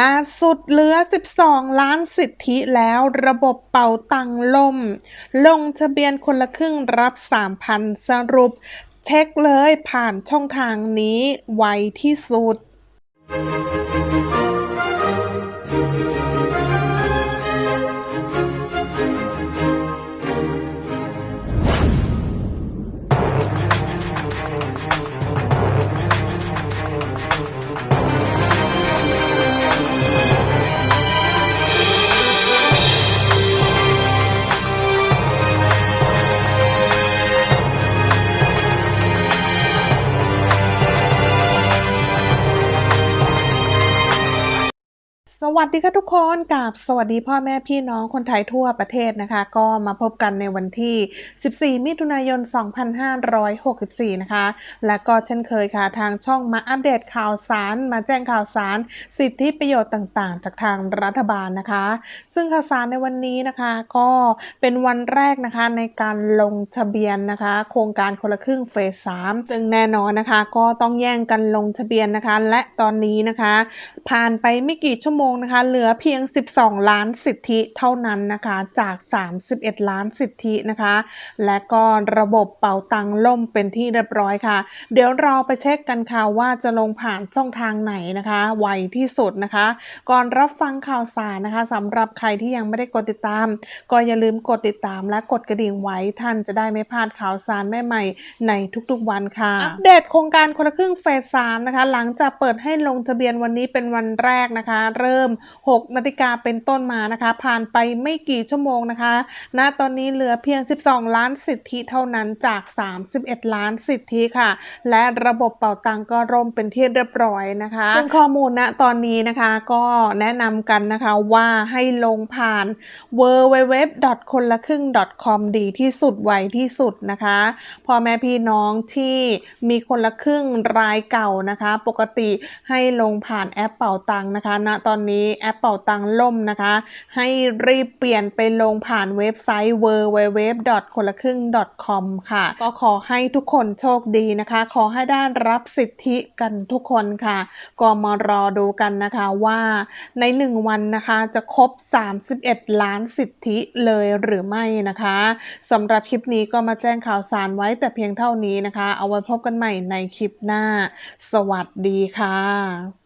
ล่าสุดเหลือ 12 ล้านสิทธิแล้วระบบเป่าตังล่ม ลงทะเบียนคนละครึ่งรับ 3,000 สรุป เช็คเลยผ่านช่องทางนี้ไวที่สุด สวัสดีค่ะทุกคนกับสวัสดีพ่อแม่พี่น้องคนไทยทั่วประเทศนะคะ ก็มาพบกันในวันที่ 14 มิถุนายน 2564 นะคะ และก็เช่นเคยค่ะ ทางช่องมาอัปเดตข่าวสาร มาแจ้งข่าวสาร สิทธิประโยชน์ต่างๆ จากทางรัฐบาลนะคะ ซึ่งข่าวสารในวันนี้นะคะก็เป็นวันแรกนะคะในการลงทะเบียนนะคะ โครงการคนละครึ่งเฟส 3 ซึ่งแน่นอนนะคะ ก็ต้องแย่งกันลงทะเบียนนะคะ และตอนนี้นะคะ ผ่านไปไม่กี่ชั่วโมงนะคะเหลือเพียง 12 ล้านสิทธิเท่านั้นนะคะจาก 31 ล้านสิทธินะคะ และก็ระบบเป่าตังล่มเป็นที่เรียบร้อยค่ะ เดี๋ยวเราไปเช็คกันค่ะว่าจะลงผ่านช่องทางไหนนะคะไวที่สุดนะคะ ก่อนรับฟังข่าวสารนะคะสำหรับใครที่ยังไม่ได้กดติดตาม ก็อย่าลืมกดติดตามและกดกระดิ่งไว้ท่านจะได้ไม่พลาดข่าวสารใหม่ๆในทุกๆวันค่ะอัปเดตโครงการคนละครึ่งเฟส3นะคะ หลังจากเปิดให้ลงทะเบียนวันนี้เป็นวันแรกนะคะ เริ่ม6 นาฬิกาเป็นต้นมานะคะ ผ่านไปไม่กี่ชั่วโมงนะคะณตอนนี้เหลือเพียง 12 ล้านสิทธิเท่านั้นจาก 31 ล้านสิทธิค่ะ และระบบเป่าตังก็ร่มเป็นที่เรียบร้อยนะคะซึ่งข้อมูลณตอนนี้นะคะก็แนะนำกันนะคะว่าให้ลงผ่าน w w w คนละครึ่ง .com ดีที่สุดไวที่สุดนะคะพ่อแม่พี่น้องที่มีคนละครึ่งรายเก่านะคะ ปกติให้ลงผ่านแอปเป่าตังนะคะณตอนนี้แอปเป่าตังล่มนะคะ ให้รีบเปลี่ยนไปลงผ่านเว็บไซต์ w w w คนละครึ่ง .com ค่ะ ก็ขอให้ทุกคนโชคดีนะคะ ขอให้ได้รับสิทธิกันทุกคนค่ะ ก็มารอดูกันนะคะว่าใน 1 วันนะคะจะครบ 31 ล้านสิทธิเลยหรือไม่นะคะสำหรับคลิปนี้ก็มาแจ้งข่าวสารไว้แต่เพียงเท่านี้นะคะ เอาไว้พบกันใหม่ในคลิปหน้า สวัสดีค่ะ